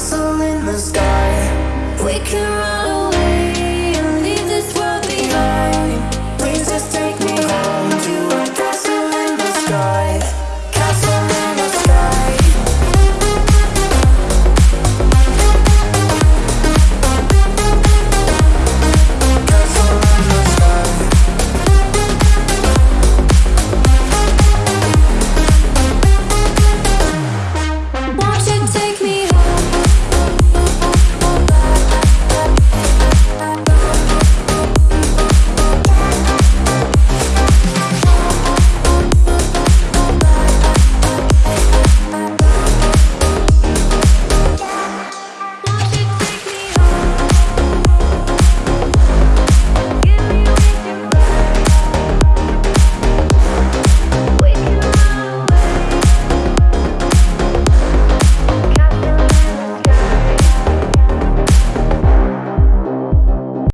castle in the sky. We can.